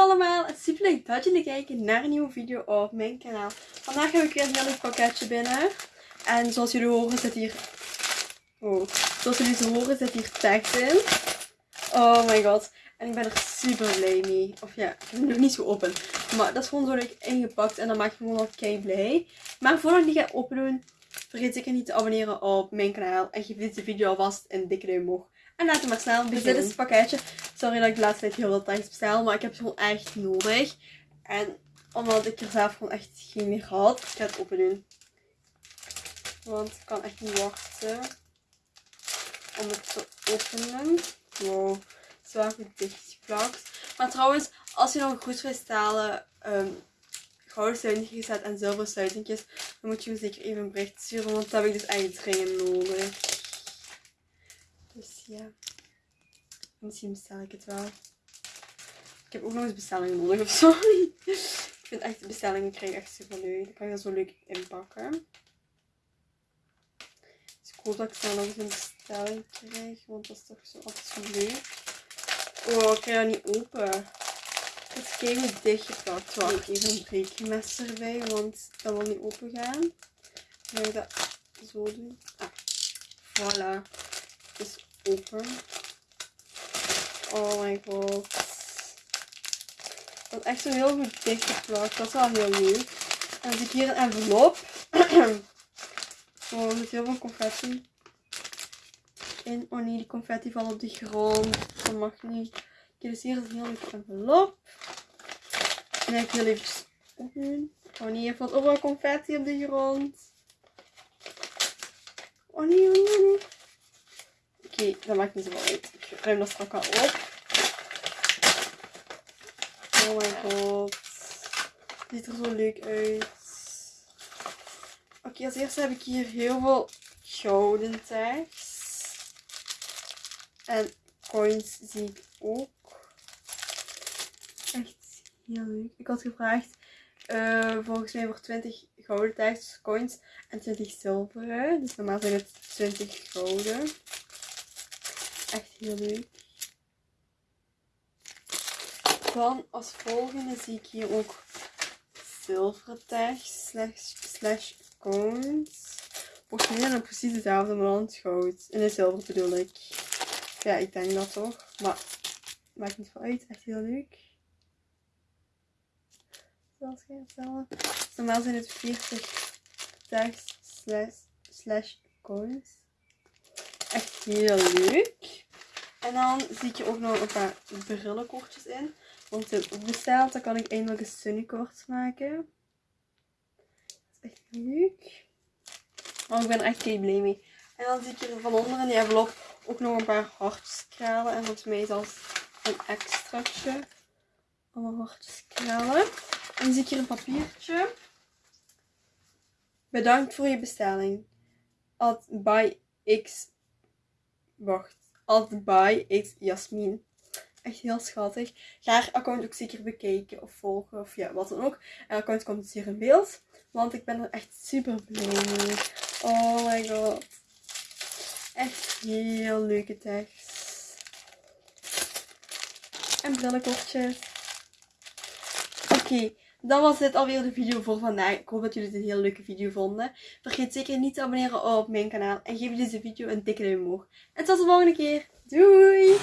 allemaal, het is super leuk dat jullie kijken naar een nieuwe video op mijn kanaal. Vandaag heb ik weer een heel leuk pakketje binnen. En zoals jullie horen zit hier... Oh, zoals jullie horen zit hier tekst in. Oh my god. En ik ben er super blij mee. Of ja, ik heb hem nog niet zo open. Maar dat is gewoon zo leuk ingepakt en dan maak je me gewoon al kei blij. Maar voordat ik die ga open doen, vergeet zeker niet te abonneren op mijn kanaal. En geef deze video alvast een dikke duim omhoog. En laten we maar snel beginnen. Dus dit is het pakketje. Sorry dat ik de laatste tijd heel veel tijd bestel, maar ik heb het gewoon echt nodig. En omdat ik er zelf gewoon echt geen meer had, ik ga het open doen. Want ik kan echt niet wachten om het te openen. Wow, zwaar goed dichtgeplakt. Maar trouwens, als je nog goed wil stalen, um, gouden sluitingjes zet en zilveren sluitingjes, dan moet je me zeker even een bericht sturen, want dat heb ik dus echt dringend nodig. Dus ja. Misschien bestel ik het wel. Ik heb ook nog eens bestellingen nodig of zo. ik vind echt bestellingen krijgen echt super leuk. Dan kan je dat zo leuk inpakken. Dus ik hoop dat ik snel nog eens een bestelling krijg. Want dat is toch zo altijd zo leuk. Oh, ik krijg dat niet open. Het is keihard dichtgepakt. Wacht, even een breekmes erbij. Want dat wil niet open gaan. Dan ga ik dat zo doen. Ah, voilà is open. Oh my god. Dat is echt zo heel goed dichtgeplakt. Dat is wel heel leuk. En dan zie ik hier een envelop. oh, er zit heel veel confetti in. Oh nee, die confetti valt op de grond. Dat mag niet. Kijk, dus hier is een heel leuk envelop. En ik heel even openen. Oh nee, er valt overal confetti op de grond. Oh nee, oh nee, oh nee okay, dat maakt niet zoveel uit. Ik ruim dat straks al op. Oh my god. Ziet er zo leuk uit. Oké, als eerste heb ik hier heel veel gouden tags. En coins zie ik ook. Echt heel leuk. Ik had gevraagd uh, volgens mij voor 20 gouden tags, coins en 20 zilveren. Dus normaal zijn het 20 gouden echt heel leuk. Dan als volgende zie ik hier ook zilveren tags slash, slash cones. Volgens mij zijn het precies hetzelfde, maar dan goud. In het zilver bedoel ik. Ja, ik denk dat toch. Maar maakt niet veel uit. Echt heel leuk. Zoals je. Dus normaal zijn het 40 tags slash, slash coins. Echt heel leuk. En dan zie je ook nog een paar brillenkortjes in. Want de besteld, dan kan ik eindelijk een sunnykoord maken. Dat is echt leuk. Oh, ik ben er echt kei blij mee. En dan zie ik hier van onder in die envelop ook nog een paar hartjes kralen. En volgens mij zelfs een extraatje. Allemaal hartjes kralen. En dan zie ik hier een papiertje. Bedankt voor je bestelling. At by X. Wacht. Altijd by X Jasmin. Echt heel schattig. Ga haar account ook zeker bekijken of volgen of ja, wat dan ook. En account komt dus hier in beeld. Want ik ben er echt super blij mee. Oh my god. Echt heel leuke tekst. En brillenkortjes. Oké. Dan was dit alweer de video voor vandaag. Ik hoop dat jullie het een hele leuke video vonden. Vergeet zeker niet te abonneren op mijn kanaal. En geef deze video een dikke duim omhoog. En tot de volgende keer. Doei!